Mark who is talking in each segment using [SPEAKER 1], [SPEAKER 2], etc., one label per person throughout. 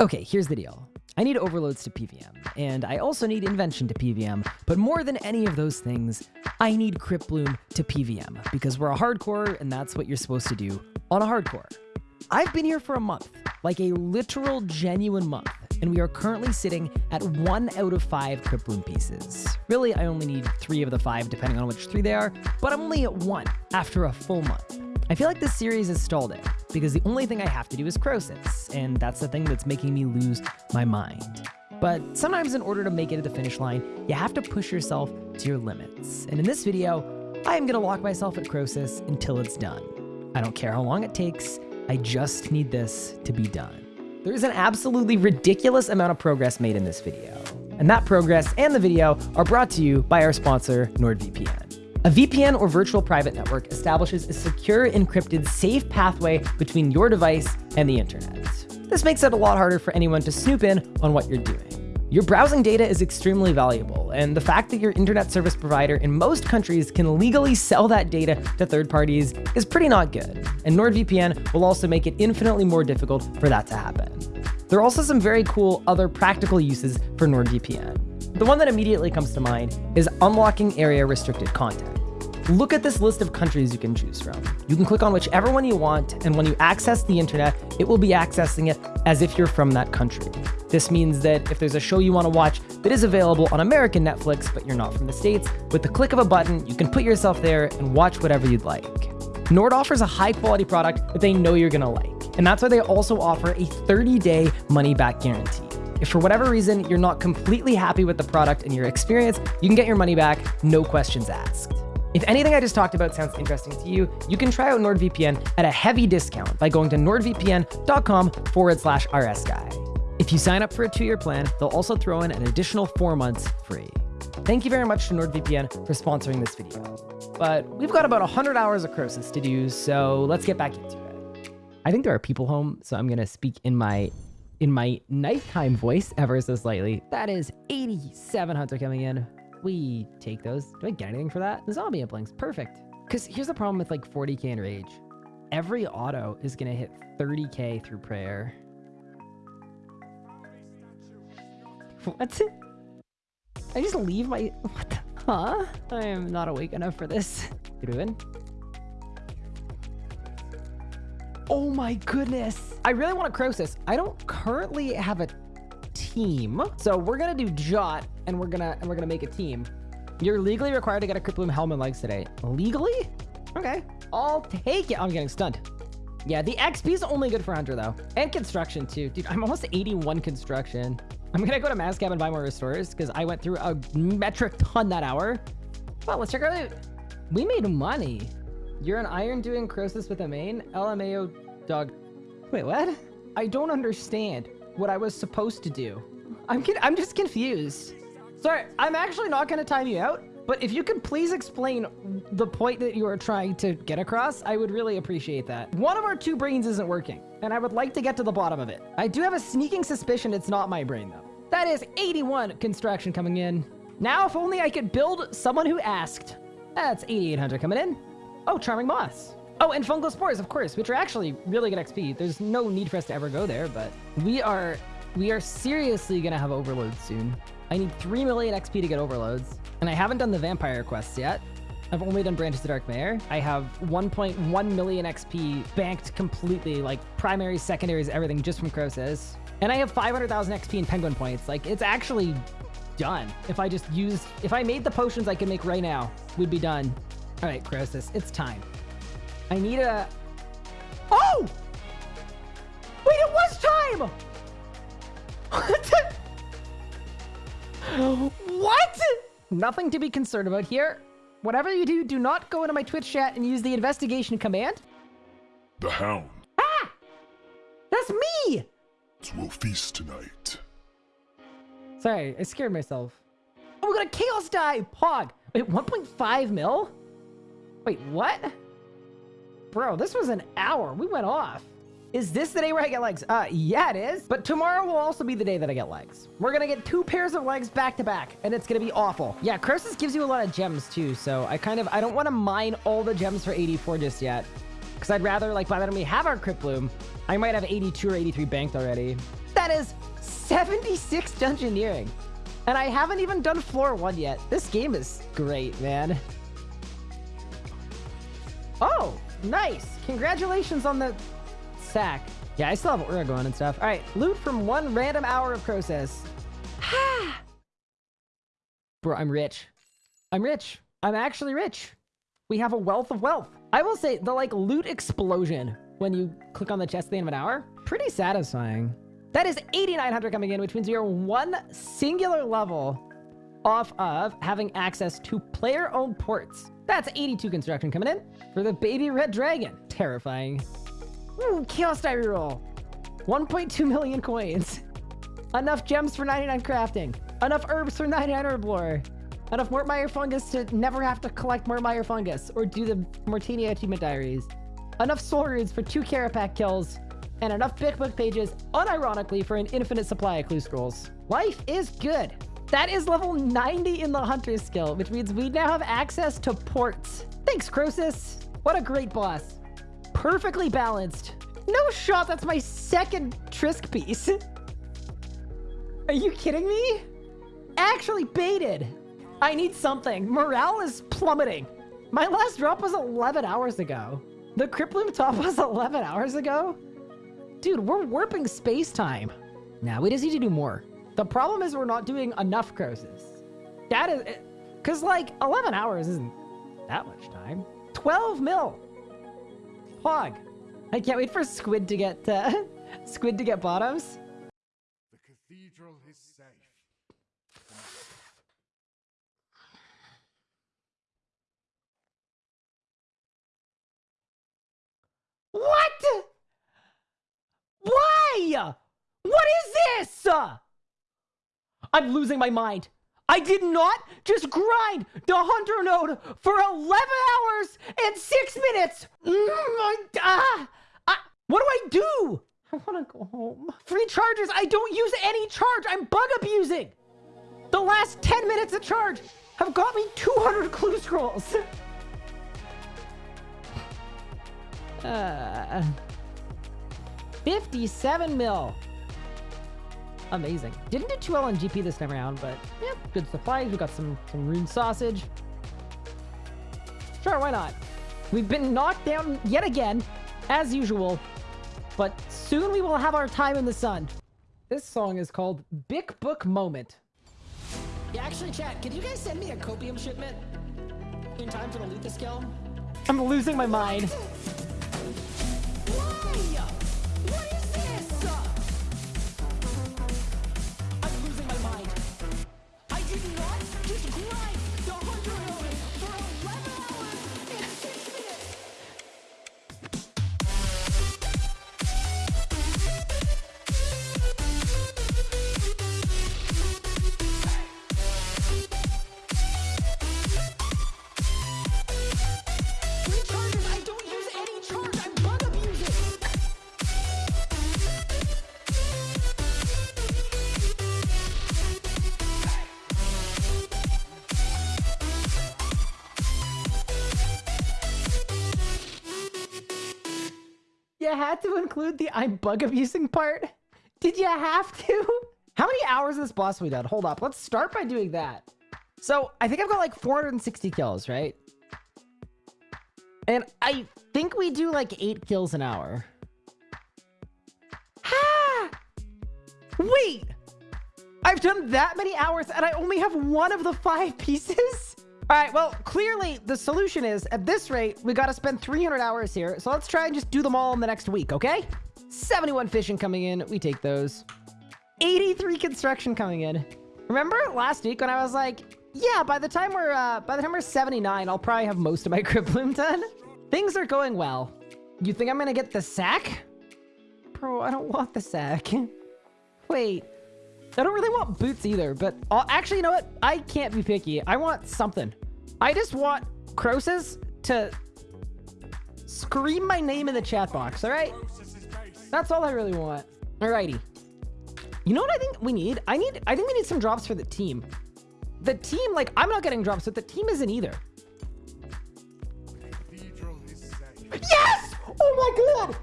[SPEAKER 1] Okay, here's the deal. I need overloads to PVM, and I also need invention to PVM, but more than any of those things, I need Cryptbloom to PVM, because we're a hardcore, and that's what you're supposed to do on a hardcore. I've been here for a month, like a literal genuine month, and we are currently sitting at one out of five Cryptbloom pieces. Really, I only need three of the five, depending on which three they are, but I'm only at one after a full month. I feel like this series is stalled out because the only thing I have to do is Croesus, and that's the thing that's making me lose my mind. But sometimes in order to make it to the finish line, you have to push yourself to your limits. And in this video, I am gonna lock myself at Croesus until it's done. I don't care how long it takes, I just need this to be done. There's an absolutely ridiculous amount of progress made in this video. And that progress and the video are brought to you by our sponsor, NordVPN. A VPN or virtual private network establishes a secure, encrypted, safe pathway between your device and the internet. This makes it a lot harder for anyone to snoop in on what you're doing. Your browsing data is extremely valuable, and the fact that your internet service provider in most countries can legally sell that data to third parties is pretty not good, and NordVPN will also make it infinitely more difficult for that to happen. There are also some very cool other practical uses for NordVPN. The one that immediately comes to mind is unlocking area restricted content. Look at this list of countries you can choose from. You can click on whichever one you want, and when you access the internet, it will be accessing it as if you're from that country. This means that if there's a show you want to watch that is available on American Netflix, but you're not from the States, with the click of a button, you can put yourself there and watch whatever you'd like. Nord offers a high quality product that they know you're going to like. And that's why they also offer a 30 day money back guarantee. If for whatever reason you're not completely happy with the product and your experience, you can get your money back, no questions asked. If anything I just talked about sounds interesting to you, you can try out NordVPN at a heavy discount by going to nordvpn.com forward slash rsguy. If you sign up for a two-year plan, they'll also throw in an additional four months free. Thank you very much to NordVPN for sponsoring this video. But we've got about 100 hours of Croesus to do, so let's get back into it. I think there are people home, so I'm going to speak in my in my nighttime voice ever so slightly. That is 87 hunter coming in. We take those. Do I get anything for that? The zombie implings. Perfect. Because here's the problem with like 40k in rage. Every auto is going to hit 30k through prayer. What? I just leave my... What the... Huh? I am not awake enough for this. Doing? Oh my goodness. I really want a Croesus. I don't currently have a team. So we're to do Jot and we're to and we're to make a team. You're legally required to get a Cryptbloom helmet legs today. Legally? Okay. I'll take it. I'm getting stunned. Yeah, the XP is only good for Hunter though. And construction too. Dude, I'm almost 81 construction. I'm gonna go to Mascab and buy more restores because I went through a metric ton that hour. Well, let's check loot. We made money. You're an iron doing Croesus with a main? LMAO dog. Wait, what? I don't understand what I was supposed to do. I'm I'm just confused. Sorry, I'm actually not going to time you out, but if you could please explain the point that you are trying to get across, I would really appreciate that. One of our two brains isn't working, and I would like to get to the bottom of it. I do have a sneaking suspicion it's not my brain, though. That is 81 construction coming in. Now, if only I could build someone who asked. That's 8,800 coming in. Oh, Charming Moss. Oh, and Fungal Spores, of course, which are actually really good XP. There's no need for us to ever go there, but we are we are seriously gonna have overloads soon. I need 3 million XP to get overloads, and I haven't done the vampire quests yet. I've only done Branches of Darkmeyer. I have 1.1 million XP banked completely, like primaries, secondaries, everything just from Croesus. And I have 500,000 XP in Penguin points. Like, it's actually done. If I just used, if I made the potions I can make right now, we'd be done. All right, Croesus, it's time. I need a... Oh! Wait, it was time! what? Nothing to be concerned about here. Whatever you do, do not go into my Twitch chat and use the investigation command.
[SPEAKER 2] The Hound.
[SPEAKER 1] Ah! That's me!
[SPEAKER 2] We'll feast tonight.
[SPEAKER 1] Sorry, I scared myself. Oh, we got a Chaos Die! Pog! Wait, 1.5 mil? Wait, what? Bro, this was an hour. We went off. Is this the day where I get legs? Uh, yeah, it is. But tomorrow will also be the day that I get legs. We're gonna get two pairs of legs back to back, and it's gonna be awful. Yeah, Croesus gives you a lot of gems too, so I kind of, I don't want to mine all the gems for 84 just yet. Because I'd rather, like, by the time we have our Crypt Bloom, I might have 82 or 83 banked already. That is 76 Dungeoneering. And I haven't even done floor one yet. This game is great, man. Oh, nice. Congratulations on the sack. Yeah, I still have Aura going and stuff. All right, loot from one random hour of Croesus. Bro, I'm rich. I'm rich. I'm actually rich. We have a wealth of wealth. I will say the like loot explosion when you click on the chest at the end of an hour, pretty satisfying. That is 8,900 coming in, which means we are one singular level off of having access to player-owned ports. That's 82 construction coming in for the baby red dragon. Terrifying. Ooh, chaos diary roll. 1.2 million coins. Enough gems for 99 crafting. Enough herbs for 99 herb lore. Enough Mort myre fungus to never have to collect Mort myre fungus or do the Morytania achievement diaries. Enough soul runes for two Kerapac kills. And enough Big Book pages, unironically, for an infinite supply of clue scrolls. Life is good. That is level 90 in the Hunter skill, which means we now have access to ports. Thanks, Croesus. What a great boss. Perfectly balanced. No shot, that's my second Trisk piece. Are you kidding me? Actually baited. I need something. Morale is plummeting. My last drop was 11 hours ago. The Bloom top was 11 hours ago? Dude, we're warping space-time. Now, we just need to do more. The problem is we're not doing enough Croesus. That is... Because, like, 11 hours isn't that much time. 12 mil! Hog. I can't wait for Squid to get... Uh, Squid to get bottoms.
[SPEAKER 2] The cathedral is safe.
[SPEAKER 1] What? Why? What is this? I'm losing my mind. I did not just grind the Hunter node for 11 hours and 6 minutes. Mm, uh, what do I do? I want to go home. Free charges. I don't use any charge. I'm bug abusing. The last 10 minutes of charge have got me 200 clue scrolls. Uh, 57 mil. Amazing. Didn't do too well on GP this time around, but yeah, good supplies. We got some, some rune sausage. Sure, why not? We've been knocked down yet again, as usual, but soon we will have our time in the sun. This song is called Big Book Moment. Yeah, actually, chat, can you guys send me a copium shipment in time for the skill? I'm losing my mind. What You had to include the I'm bug abusing part? Did you have to? How many hours of this boss we done? Hold up. Let's start by doing that. So I think I've got like 460 kills, right? And I think we do like eight kills an hour. Ha! Wait! I've done that many hours and I only have one of the five pieces? All right, well, clearly the solution is at this rate, we got to spend 300 hours here. So let's try and just do them all in the next week, okay? 71 fishing coming in. We take those. 83 construction coming in. Remember last week when I was like, yeah, by the time we're uh, by the time we're 79, I'll probably have most of my Crypt Bloom done. Things are going well. You think I'm gonna get the sack? Bro, I don't want the sack. Wait, I don't really want boots either, but uh, actually, you know what? I can't be picky. I want something. I just want Croesus to scream my name in the chat box, all right? That's all I really want. Alrighty. You know what I think we need? I need, I think we need some drops for the team. The team, like, I'm not getting drops, but the team isn't either. Yes! Oh my god!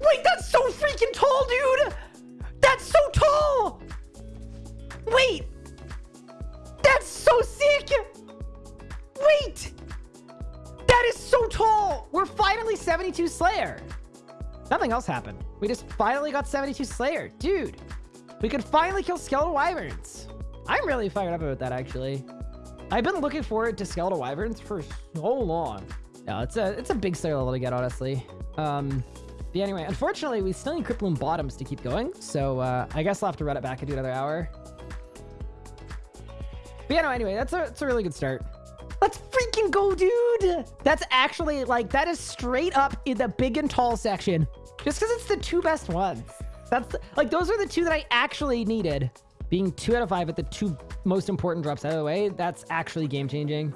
[SPEAKER 1] Wait, that's so freaking tall, dude! That's so tall! Wait! That's so sick! Wait! That is so tall! We're finally 72 Slayer. Nothing else happened. We just finally got 72 Slayer. Dude, we could finally kill Skeletal Wyverns. I'm really fired up about that, actually. I've been looking forward to Skeletal Wyverns for so long. Yeah, it's a it's a big Slayer level to get, honestly. Um, yeah, anyway, unfortunately, we still need Cryptbloom Bottoms to keep going. So uh, I guess I'll have to run it back and do another hour. But yeah, no, anyway, that's a, that's a really good start. Let's freaking go, dude. That's actually like, that is straight up in the big and tall section. Just because it's the two best ones. That's like, those are the two that I actually needed. Being two out of five at the two most important drops out of the way, that's actually game changing.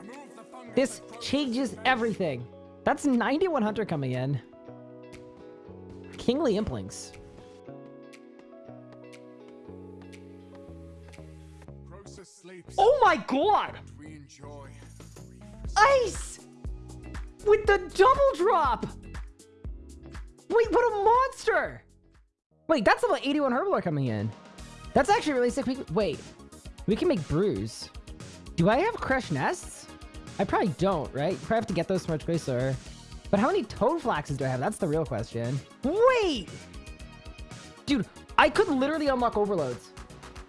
[SPEAKER 1] This changes everything. That's 91 Hunter coming in. Kingly Implings. Oh my god! Ice! With the double drop! Wait, what a monster! Wait, that's level 81 Herblore coming in. That's actually really sick. Wait, we can make brews. Do I have Crush Nests? I probably don't, right? Probably have to get those from a Tracer. But how many Toad Flaxes do I have? That's the real question. Wait! Dude, I could literally unlock overloads.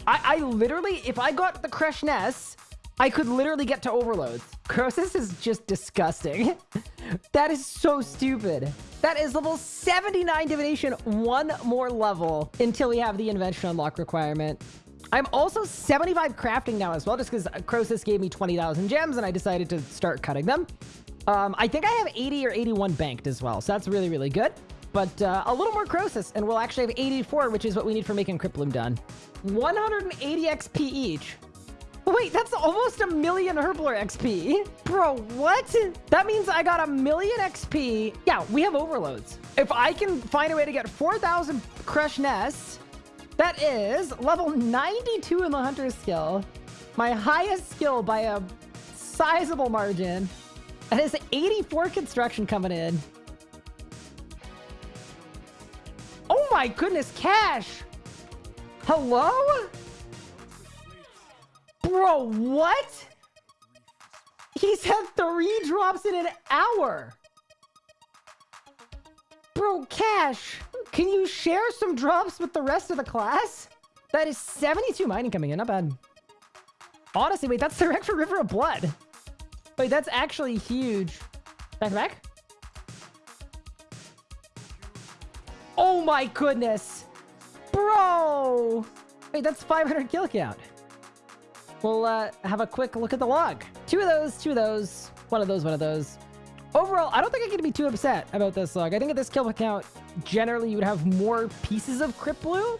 [SPEAKER 1] I, I literally, if I got the Crush Nests, I could literally get to overloads. Croesus is just disgusting. that is so stupid. That is level 79 divination, one more level until we have the invention unlock requirement. I'm also 75 crafting now as well, just because Croesus gave me 20,000 gems and I decided to start cutting them. Um, I think I have 80 or 81 banked as well, so that's really, really good. But uh, a little more Croesus, and we'll actually have 84, which is what we need for making Cryptbloom done. 180 XP each. Wait, that's almost a million Herblore XP. Bro, what? That means I got a million XP. Yeah, we have overloads. If I can find a way to get 4,000 Crush Nests, that is level 92 in the Hunter skill. My highest skill by a sizable margin. And it's 84 construction coming in. Oh my goodness, cash. Hello? Bro, what? He's had three drops in an hour. Bro, Cash, can you share some drops with the rest of the class? That is 72 mining coming in, not bad. Honestly, wait, that's direct for River of Blood. Wait, that's actually huge. Back to back? Oh my goodness. Bro! Wait, that's 500 kill count. We'll uh, have a quick look at the log. Two of those, two of those, one of those, one of those. Overall, I don't think I can be too upset about this log. I think at this kill count, generally you would have more pieces of Cryptbloom,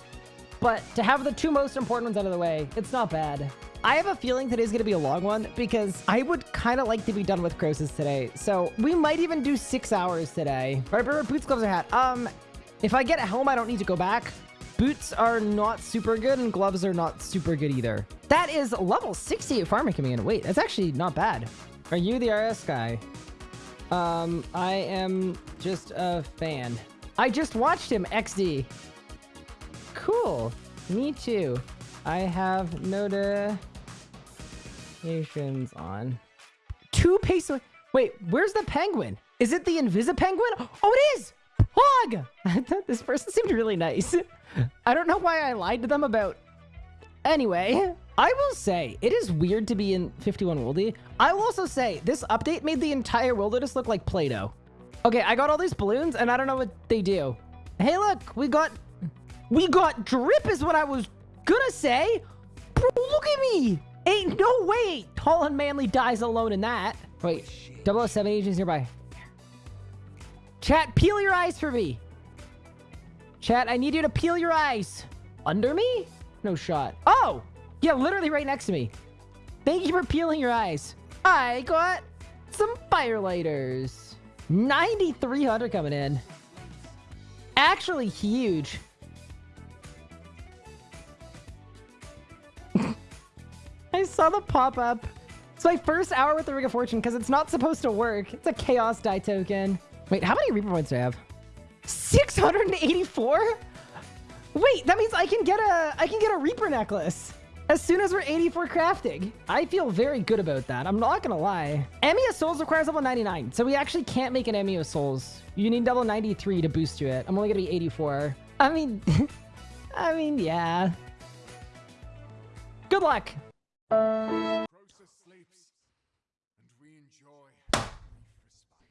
[SPEAKER 1] but to have the two most important ones out of the way, it's not bad. I have a feeling today's going to be a long one because I would kind of like to be done with Croesus today. So we might even do six hours today. All right, boots, gloves, or hat. Um, if I get a helm, I don't need to go back. Boots are not super good and gloves are not super good either. That is level 68 farming coming in. Wait, that's actually not bad. Are you the RS guy? Um, I am just a fan. I just watched him XD. Cool. Me too. I have notifications on. Two peso. Wait, where's the penguin? Is it the Invisi penguin? Oh, it is! Hog! this person seemed really nice. I don't know why I lied to them about... Anyway, I will say, it is weird to be in 51 Wildy. I will also say, this update made the entire wilderness look like Play-Doh. Okay, I got all these balloons, and I don't know what they do. Hey, look, we got... We got drip is what I was gonna say. Bro, look at me. Ain't no way tall and manly dies alone in that. Wait, 007 agents nearby. Chat, peel your eyes for me. Chat, I need you to peel your eyes. Under me? No shot. Oh! Yeah, literally right next to me. Thank you for peeling your eyes. I got some firelighters. 9,300 coming in. Actually huge. I saw the pop-up. It's my first hour with the Ring of Fortune because it's not supposed to work. It's a Chaos Die token. Wait, how many Reaper points do I have? 684? Wait, that means I can get a I can get a Reaper necklace as soon as we're 84 crafting. I feel very good about that. I'm not gonna lie. Ammy of Souls requires level 99, so we actually can't make an Ammy of Souls. You need level 93 to boost to it. I'm only gonna be 84. I mean, I mean, yeah. Good luck.
[SPEAKER 2] Croesus sleeps, and we enjoy brief respite.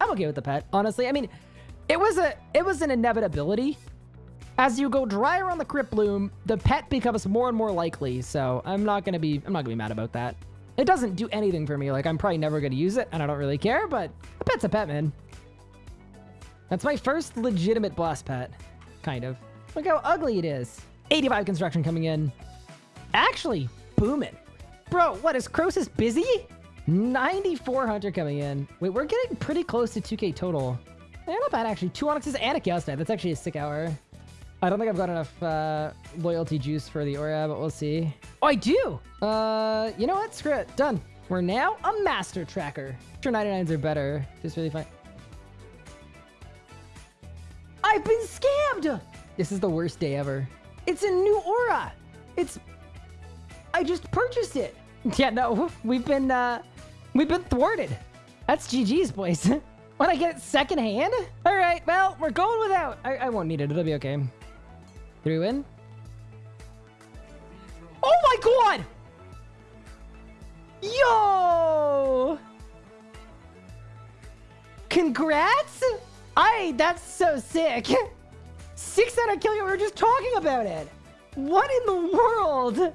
[SPEAKER 1] I'm okay with the pet, honestly. I mean, it was a it was an inevitability. As you go drier on the crypt bloom, the pet becomes more and more likely. So I'm not gonna be I'm not gonna be mad about that. It doesn't do anything for me. Like I'm probably never gonna use it, and I don't really care. But a pet's a pet, man. That's my first legitimate boss pet, kind of. Look how ugly it is. 85 construction coming in. Actually, booming. Bro, what is Croesus busy? 94 hunter coming in. Wait, we're getting pretty close to 2k total. Yeah, not bad actually. Two onyxes and a chaos knight. That's actually a sick hour. I don't think I've got enough uh, loyalty juice for the Aura, but we'll see. Oh, I do! Uh, you know what? Screw it. Done. We're now a master tracker. Sure, 99s are better. Just really fine. I've been scammed! This is the worst day ever. It's a new aura. It's... I just purchased it. Yeah, no, we've been, uh, we've been thwarted. That's GG's, boys. when I get it secondhand? All right, well, we're going without. I, I won't need it. It'll be okay. We win? Oh my god! Yo! Congrats! I, that's so sick. 600 kill you, we were just talking about it. What in the world?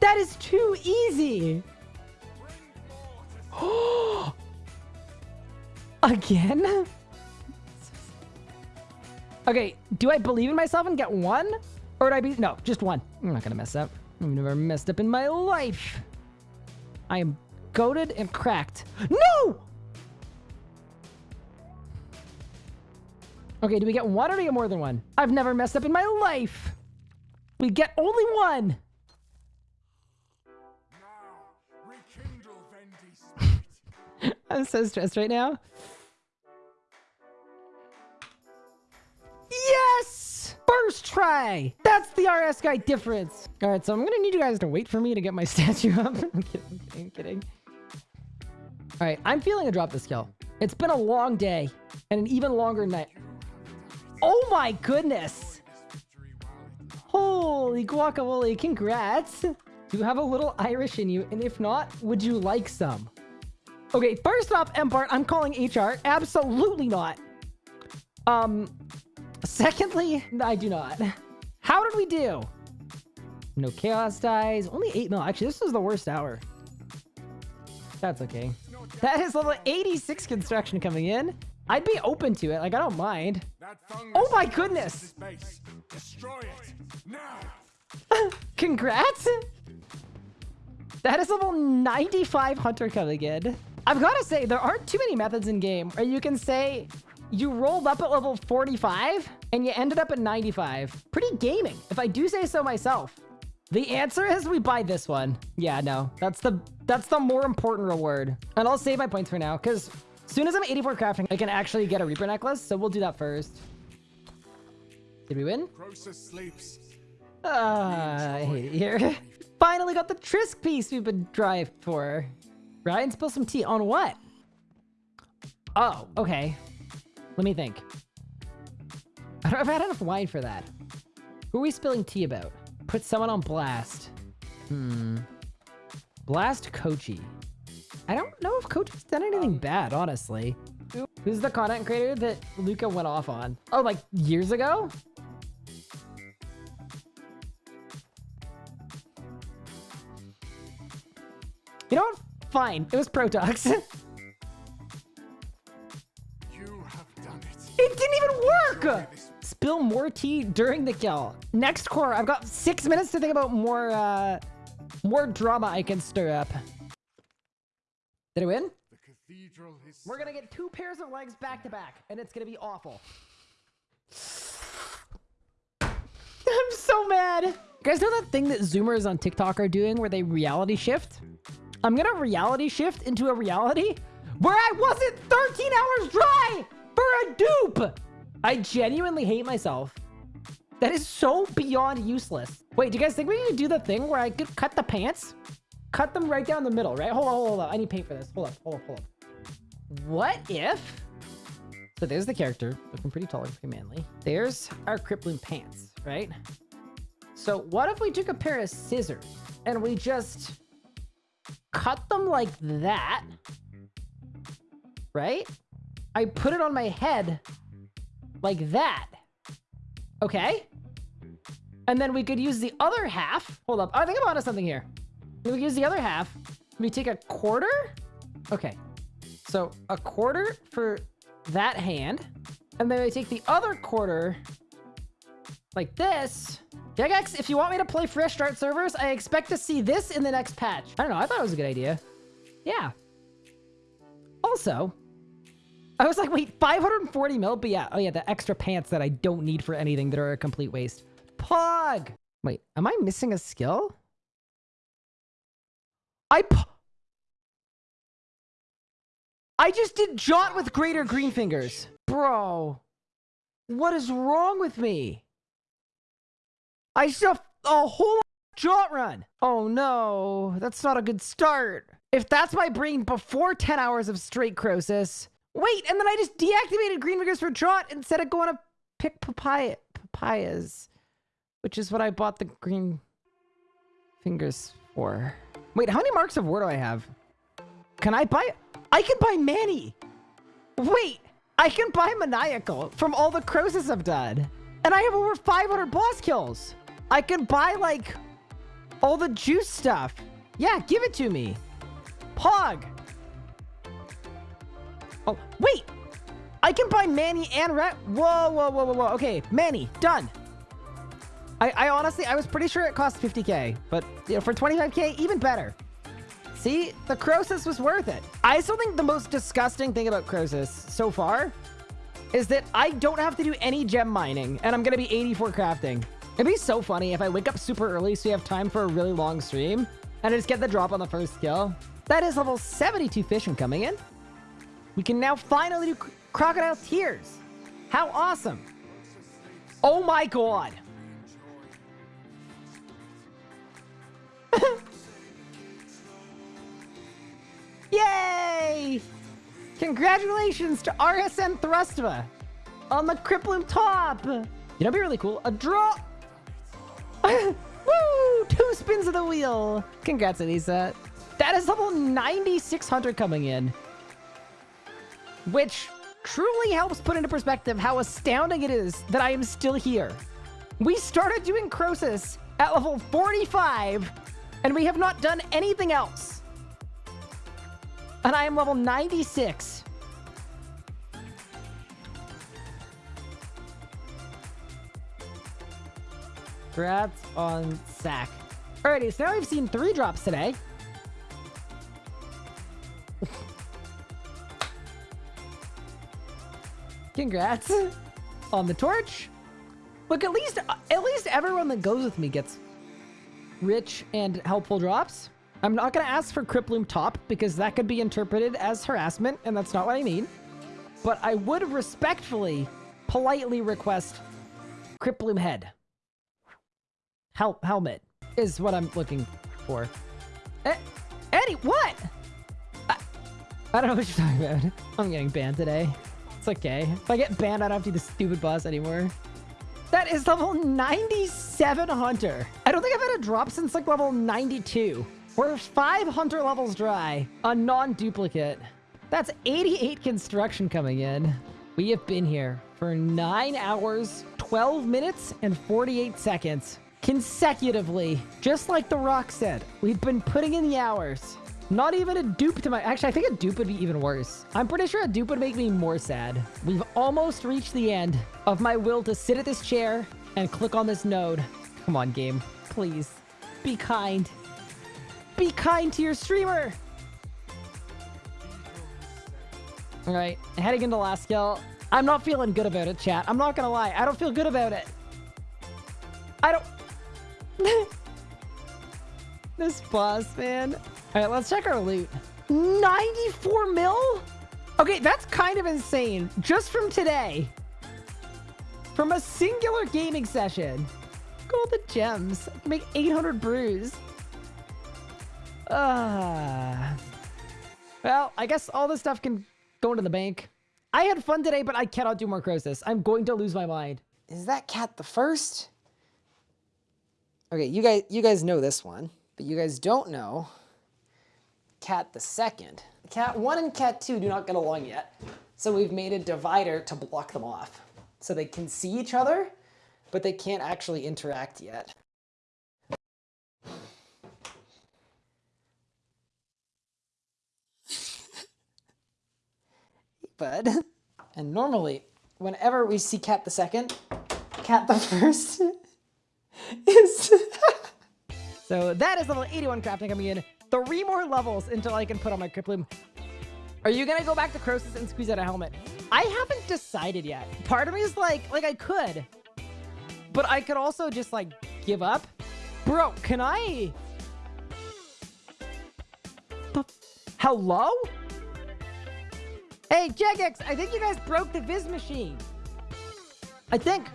[SPEAKER 1] That is too easy. Again? Okay, do I believe in myself and get one? Or would I be... No, just one. I'm not gonna mess up. I've never messed up in my life. I am goaded and cracked. No! Okay, do we get one or do we get more than one? I've never messed up in my life. We get only one. I'm so stressed right now. Yes! First try! That's the RS guy difference. All right, so I'm gonna need you guys to wait for me to get my statue up. I'm kidding, I'm kidding. All right, I'm feeling a drop this kill. It's been a long day and an even longer night. Oh my goodness! Holy guacamole, congrats! You have a little Irish in you? And if not, would you like some? Okay, first off, Empart, I'm calling HR. Absolutely not. Um, secondly, I do not. How did we do? No chaos dies. Only 8 mil. Actually, this was the worst hour. That's okay. That is level 86 construction coming in. I'd be open to it. Like, I don't mind. Oh my goodness. Congrats! That is level 95 Hunter coming in. I've got to say, there aren't too many methods in game where you can say you rolled up at level 45 and you ended up at 95. Pretty gaming, if I do say so myself. The answer is we buy this one. Yeah, no, that's the that's the more important reward. And I'll save my points for now, because as soon as I'm 84 crafting, I can actually get a Reaper necklace, so we'll do that first. Did we win?
[SPEAKER 2] Croesus sleeps.
[SPEAKER 1] Ah, I hate it here. Finally got the Trisk piece we've been driving for. Ryan, spill some tea. On what? Oh, okay. Let me think. I don't if had enough wine for that. Who are we spilling tea about? Put someone on blast. Hmm. Blast Kochi. I don't know if Kochi's done anything bad, honestly. Who's the content creator that Luca went off on? Oh, like years ago? You know what? Fine. It was Protox. it
[SPEAKER 2] You have done it.
[SPEAKER 1] didn't even work! Spill more tea during the kill. Next core, I've got six minutes to think about more, uh, more drama I can stir up. Did I win?
[SPEAKER 2] the cathedral is
[SPEAKER 1] We're gonna get two pairs of legs back to back, and it's gonna be awful. I'm so mad. You guys know that thing that Zoomers on TikTok are doing where they reality shift? I'm gonna reality shift into a reality where I wasn't 13 hours dry for a dupe. I genuinely hate myself. That is so beyond useless. Wait, do you guys think we need to do the thing where I could cut the pants? Cut them right down the middle, right? Hold on, hold on. I need paint for this. Hold up, hold up, hold up. What if... So there's the character, looking pretty tall and pretty manly. There's our Cryptbloom pants, right? So what if we took a pair of scissors and we just cut them like that, right? I put it on my head like that. Okay. And then we could use the other half. Hold up. Oh, I think I'm onto something here. We could use the other half. We take a quarter. Okay. So a quarter for that hand. And then we take the other quarter like this. Jagex, if you want me to play fresh start servers, I expect to see this in the next patch. I don't know. I thought it was a good idea. Yeah. Also, I was like, wait, 540 mil? But yeah, oh yeah, the extra pants that I don't need for anything that are a complete waste. Pog! Wait, am I missing a skill? I I just did Jaunt with greater green fingers. Bro, what is wrong with me? I still a whole Jaunt run. Oh no, that's not a good start. If that's my brain before 10 hours of straight Croesus, Wait, and then I just deactivated green fingers for Jaunt instead of going to pick papaya papayas, which is what I bought the green fingers for. Wait, how many marks of war do I have? Can I buy? I can buy Manny. Wait, I can buy Maniacal from all the Croesus I've done. And I have over 500 boss kills. I can buy like all the juice stuff. Yeah, give it to me. Pog. Oh, wait! I can buy Manny and Rat. Whoa, whoa, whoa, whoa, whoa. Okay, Manny, done. I, I honestly, I was pretty sure it cost 50k, but you know, for 25k, even better. See, the Croesus was worth it. I still think the most disgusting thing about Croesus so far is that I don't have to do any gem mining, and I'm gonna be 84 crafting. It'd be so funny if I wake up super early so you have time for a really long stream, and I just get the drop on the first kill. That is level 72 fishing coming in. We can now finally do Crocodile Tears. How awesome. Oh my god. Yay! Congratulations to RSN Thrustva on the Cryptbloom top. You know, be really cool. A draw. Woo! Two spins of the wheel. Congrats, Anissa. That is level 9600 coming in which truly helps put into perspective how astounding it is that I am still here. We started doing Croesus at level 45, and we have not done anything else. And I am level 96. Congrats on sack. Alrighty, so now we've seen three drops today. Congrats on the torch. Look, at least at least everyone that goes with me gets rich and helpful drops. I'm not going to ask for Cryptbloom top because that could be interpreted as harassment, and that's not what I mean. But I would respectfully, politely request Cryptbloom head. Hel helmet is what I'm looking for. Eh, Eddie, what? I, I don't know what you're talking about. I'm getting banned today. It's okay. If I get banned, I don't have to do the stupid boss anymore. That is level 97 Hunter. I don't think I've had a drop since like level 92. We're five Hunter levels dry. A non-duplicate. That's 88 construction coming in. We have been here for 9 hours, 12 minutes, and 48 seconds. Consecutively. Just like The Rock said, we've been putting in the hours. Not even a dupe to my... Actually, I think a dupe would be even worse. I'm pretty sure a dupe would make me more sad. We've almost reached the end of my will to sit at this chair and click on this node. Come on, game. Please. Be kind. Be kind to your streamer. All right, heading into last skill. I'm not feeling good about it, chat. I'm not gonna lie. I don't feel good about it. I don't... This boss, man. All right, let's check our loot. 94 mil? Okay, that's kind of insane. Just from today. From a singular gaming session. Look at all the gems. I can make 800 brews. Ah. well, I guess all this stuff can go into the bank. I had fun today, but I cannot do more Croesus. I'm going to lose my mind. Is that cat the first? Okay, you guys, you guys know this one, but you guys don't know cat the second. Cat one and cat two do not get along yet. So we've made a divider to block them off. So they can see each other, but they can't actually interact yet. bud. And normally, whenever we see cat the second, cat the first is... so that is level 81 crafting coming in. Three more levels until I can put on my Crypt Are you gonna go back to Croesus and squeeze out a helmet? I haven't decided yet. Part of me is like, like I could, but I could also just like give up. Bro, can I? Hello? Hey, Jagex, I think you guys broke the Viz machine. I think.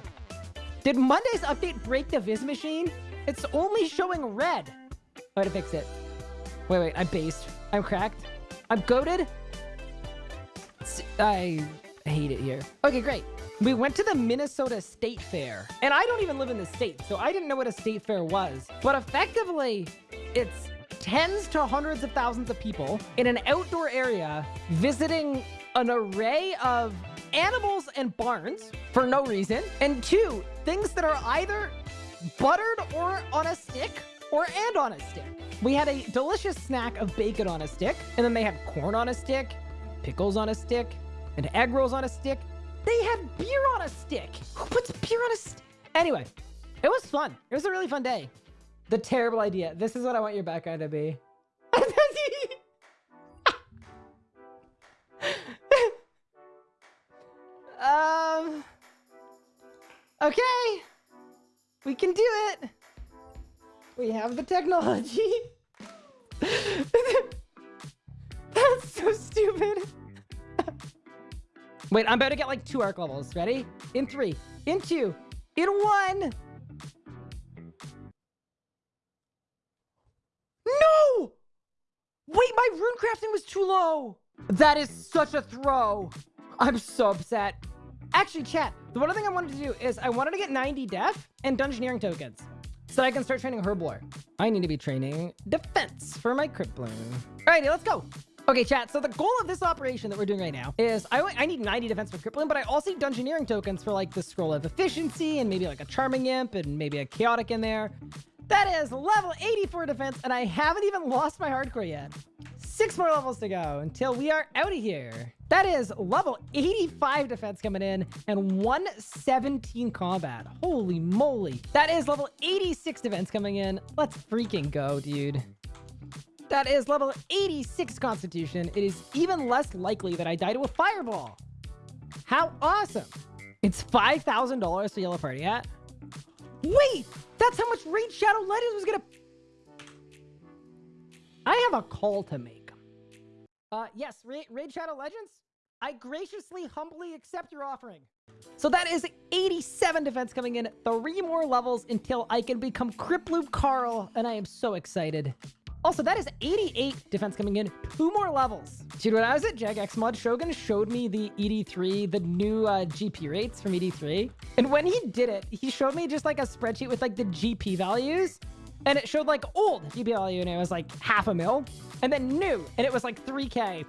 [SPEAKER 1] Did Monday's update break the Viz machine? It's only showing red. I gotta fix it. Wait, wait, I'm based. I'm cracked. I'm goaded. I hate it here. Okay, great. We went to the Minnesota State Fair, and I don't even live in the state, so I didn't know what a state fair was. But effectively, it's tens to hundreds of thousands of people in an outdoor area visiting an array of animals and barns for no reason. And two, things that are either buttered or on a stick or and on a stick. We had a delicious snack of bacon on a stick, and then they had corn on a stick, pickles on a stick, and egg rolls on a stick. They had beer on a stick. Who puts beer on a stick? Anyway, it was fun. It was a really fun day. The terrible idea. This is what I want your background to be. Okay. We can do it. We have the technology. That's so stupid. Wait, I'm about to get like two arc levels. Ready? In three, in two, in one. No! Wait, my rune crafting was too low. That is such a throw. I'm so upset. Actually, chat, the one thing I wanted to do is I wanted to get 90 def and dungeoneering tokens so I can start training Herblore. I need to be training defense for my Bloom. Alrighty, let's go. Okay, chat, so the goal of this operation that we're doing right now is I, I need 90 defense for Bloom, but I also need dungeoneering tokens for like the Scroll of Efficiency and maybe like a Charming Imp and maybe a Chaotic in there. That is level 84 defense, and I haven't even lost my hardcore yet. Six more levels to go until we are out of here. That is level 85 defense coming in and 117 combat. Holy moly. That is level 86 defense coming in. Let's freaking go, dude. That is level 86 constitution. It is even less likely that I die to a fireball. How awesome. It's $5,000 to yellow party at. Wait, that's how much Raid Shadow Legends was gonna... I have a call to make. Uh, yes, Raid, Raid Shadow Legends? I graciously, humbly accept your offering. So that is 87 defense coming in, three more levels until I can become Cryptbloom Carl, and I am so excited. Also, that is 88 defense coming in, two more levels. Dude, when I was at Jagex Mod, Shogun showed me the ED3, the new uh, GP rates from ED3. And when he did it, he showed me just like a spreadsheet with like the GP values. And it showed like old value and it was like half a mil. And then new, and it was like 3K.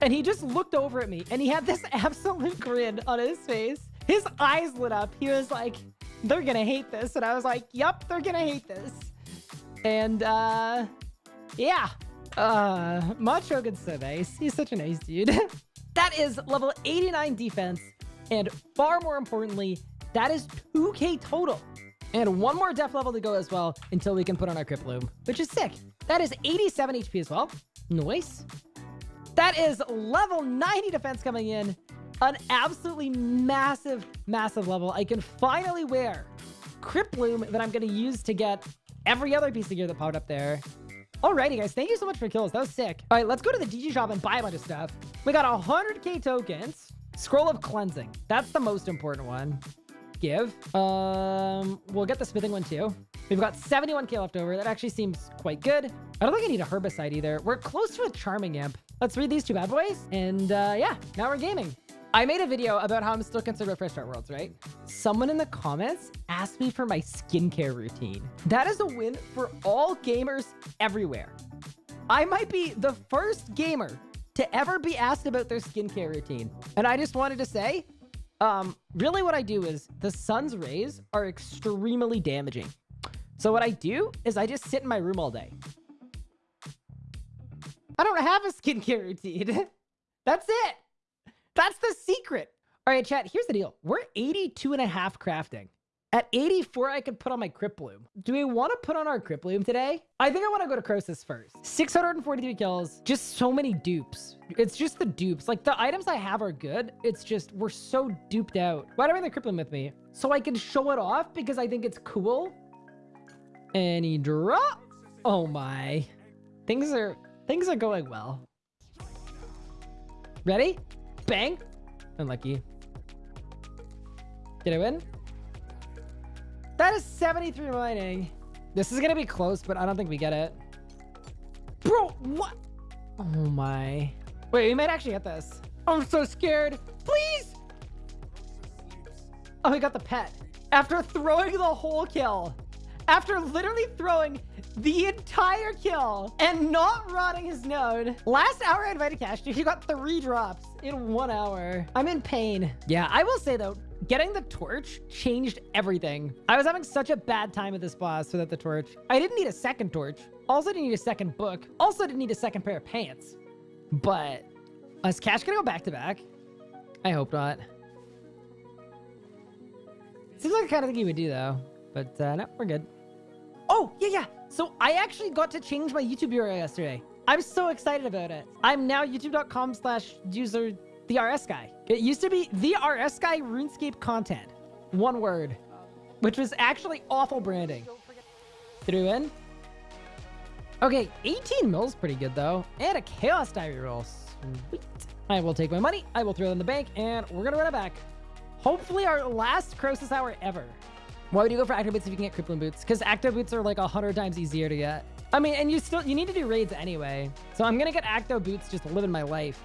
[SPEAKER 1] And he just looked over at me and he had this absolute grin on his face. His eyes lit up. He was like, they're gonna hate this. And I was like, yep, they're gonna hate this. And uh yeah. Uh Macho gets so nice. He's such a nice dude. that is level 89 defense. And far more importantly, that is 2k total. And one more def level to go as well until we can put on our Crypt Bloom, which is sick. That is 87 HP as well. Nice. That is level 90 defense coming in. An absolutely massive, massive level. I can finally wear Crypt Bloom that I'm going to use to get every other piece of gear that popped up there. Alrighty, guys. Thank you so much for kills. That was sick. All right, let's go to the DG shop and buy a bunch of stuff. We got 100k tokens. Scroll of cleansing. That's the most important one. Give. Um, we'll get the smithing one too. We've got 71k left over. That actually seems quite good. I don't think I need a herbicide either. We're close to a charming imp. Let's read these two bad boys. And uh, yeah, now we're gaming. I made a video about how I'm still about Fresh Start Worlds, right? Someone in the comments asked me for my skincare routine. That is a win for all gamers everywhere. I might be the first gamer to ever be asked about their skincare routine. And I just wanted to say, um, really what I do is the sun's rays are extremely damaging. So what I do is I just sit in my room all day. I don't have a skincare routine. That's it. That's the secret. All right, chat, here's the deal. We're 82 and a half crafting. At 84, I could put on my Cryptbloom. Do we want to put on our Cryptbloom today? I think I want to go to Croesus first. 643 kills, just so many dupes. It's just the dupes. Like, the items I have are good. It's just, we're so duped out. Why do I bring the Cryptbloom with me? So I can show it off because I think it's cool. He drop. Oh my. Things are, things are going well. Ready? Bang. Unlucky. Did I win? That is 73 mining. This is going to be close, but I don't think we get it. Bro, what? Oh my. Wait, we might actually get this. I'm so scared. Please. Oh, we got the pet. After throwing the whole kill. After literally throwing the entire kill and not rotting his node. Last hour I invited Cash, he got three drops in one hour. I'm in pain. Yeah, I will say though, getting the torch changed everything. I was having such a bad time with this boss without the torch. I didn't need a second torch. Also didn't need a second book. Also didn't need a second pair of pants. But is Cash gonna go back to back? I hope not. Seems like the kind of thing he would do though. But uh, no, we're good. Oh, yeah, yeah. So I actually got to change my YouTube URL yesterday. I'm so excited about it. I'm now youtube.com slash user the RS guy. It used to be the RS guy RuneScape content. One word. Which was actually awful branding. Threw in. Okay, 18 mils pretty good though. And a Chaos Diary roll. Sweet. I will take my money. I will throw it in the bank and we're gonna run it back. Hopefully our last Croesus hour ever. Why would you go for Achto Boots if you can get Crippling Boots? Because Achto Boots are like a hundred times easier to get. I mean, and you still, you need to do raids anyway. So I'm going to get Achto Boots just living my life.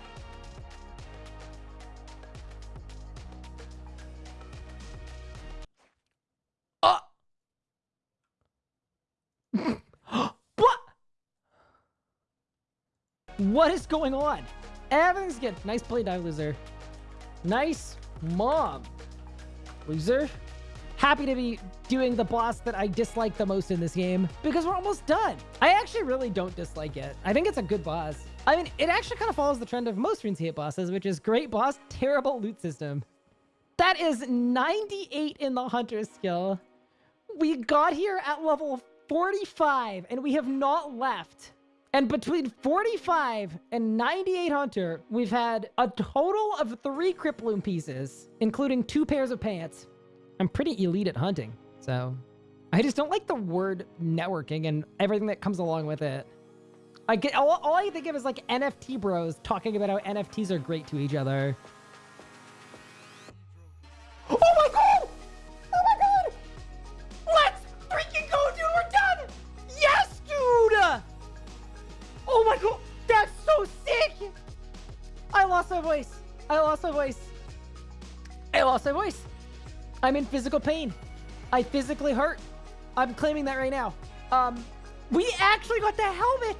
[SPEAKER 1] what? What is going on? Everything's good. Nice play, dive loser. Nice mom. Loser happy to be doing the boss that I dislike the most in this game because we're almost done. I actually really don't dislike it. I think it's a good boss. I mean, it actually kind of follows the trend of most RuneScape bosses, which is great boss, terrible loot system. That is 98 in the Hunter skill. We got here at level 45 and we have not left. And between 45 and 98 Hunter, we've had a total of three Crypt pieces, including two pairs of pants. I'm pretty elite at hunting, so I just don't like the word networking and everything that comes along with it. I get all, all I think of is like NFT bros talking about how NFTs are great to each other. My voice. I lost my voice. I lost my voice. I'm in physical pain. I physically hurt. I'm claiming that right now. Um, we actually got the helmet.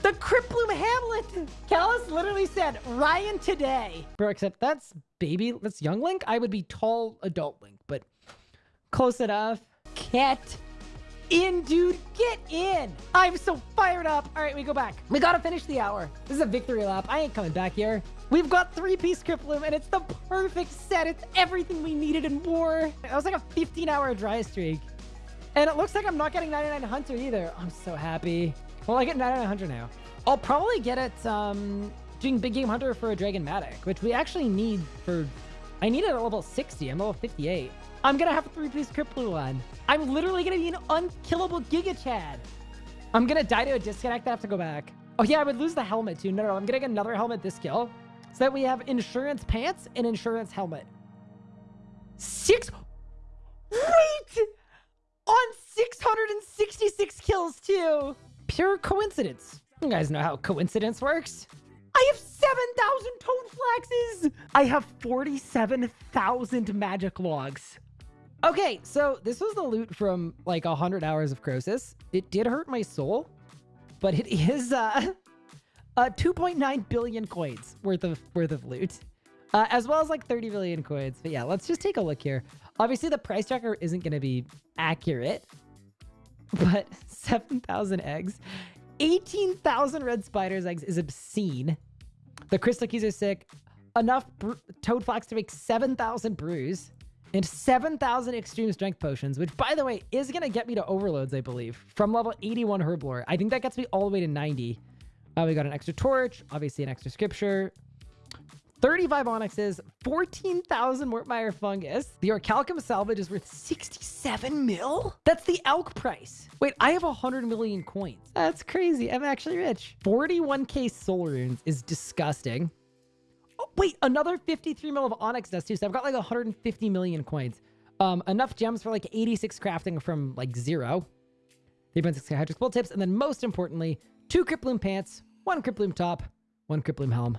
[SPEAKER 1] The Cryptbloom Hamlet. Callus literally said, Ryan today. Bro, except that's baby, that's young Link. I would be tall adult Link, but close enough. Get in, dude. Get in. I'm so fired up. All right, we go back. We got to finish the hour. This is a victory lap. I ain't coming back here. We've got three-piece Crypt and it's the perfect set. It's everything we needed and more. That was like a 15-hour dry streak. And it looks like I'm not getting 99 Hunter either. I'm so happy. Well, I get 99 Hunter now. I'll probably get it um, doing Big Game Hunter for a Dragon Mattock, which we actually need for... I need it at level 60. I'm level 58. I'm going to have a three-piece Cryptbloom on. I'm literally going to be an unkillable Giga Chad. I'm gonna die to a disconnect. I have to go back. Oh yeah, I would lose the helmet too. No, no, I'm getting another helmet this kill. So that we have insurance pants and insurance helmet. Six. Wait! On 666 kills too. Pure coincidence. You guys know how coincidence works. I have 7,000 toad flaxes. I have 47,000 magic logs. Okay, so this was the loot from like 100 hours of Croesus. It did hurt my soul, but it is uh, uh 2.9 billion coins worth of worth of loot. Uh, as well as like 30 billion coins. But yeah, let's just take a look here. Obviously, the price tracker isn't going to be accurate, but 7,000 eggs, 18,000 red spiders eggs is obscene. The crystal keys are sick. Enough toad flax to make 7,000 brews and 7,000 extreme strength potions, which by the way, is going to get me to overloads, I believe, from level 81 herblore. I think that gets me all the way to 90. Uh, we got an extra torch, obviously an extra scripture, 35 onyxes, 14,000 Mort myre fungus. The Orikalkum salvage is worth 67 mil? That's the elk price. Wait, I have 100 million coins. That's crazy. I'm actually rich. 41k soul runes is disgusting. Oh, wait, another 53 mil of onyx dust too. So I've got like 150 million coins. Um, enough gems for like 86 crafting from like zero. 3.6 hydro tips. And then most importantly, two Cryptbloom pants, one Cryptbloom top, one Cryptbloom helm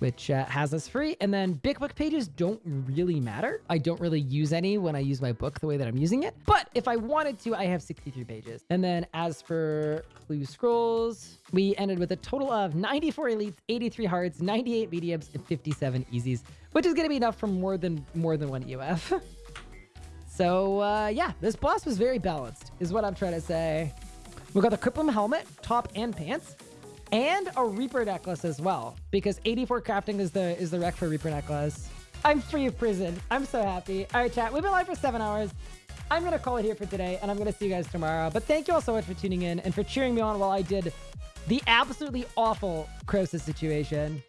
[SPEAKER 1] which uh, has us free. And then big book pages don't really matter. I don't really use any when I use my book the way that I'm using it. But if I wanted to, I have 63 pages. And then as for clue scrolls, we ended with a total of 94 elites, 83 hearts, 98 mediums, and 57 easies, which is going to be enough for more than more than one UF. so uh, yeah, this boss was very balanced, is what I'm trying to say. We got the Cryptbloom helmet, top and pants and a Reaper necklace as well, because 84 crafting is the is the rec for Reaper necklace. I'm free of prison. I'm so happy. All right, chat. We've been live for seven hours. I'm going to call it here for today, and I'm going to see you guys tomorrow. But thank you all so much for tuning in and for cheering me on while I did the absolutely awful Croesus situation.